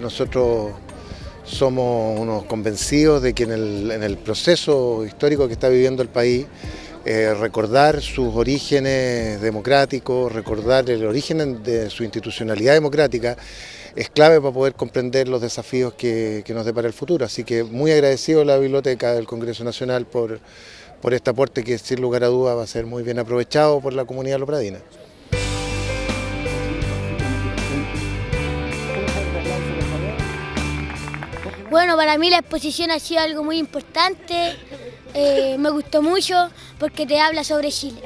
nosotros somos unos convencidos de que en el, proceso histórico que está viviendo el país, eh, recordar sus orígenes democráticos, recordar el origen de su institucionalidad democrática, es clave para poder comprender los desafíos que, nos depara el futuro. Así que muy agradecido a la Biblioteca del Congreso Nacional por, por este aporte que sin lugar a duda va a ser muy bien aprovechado por la comunidad lopradina. Bueno, para mí la exposición ha sido algo muy importante, eh, me gustó mucho porque te habla sobre Chile.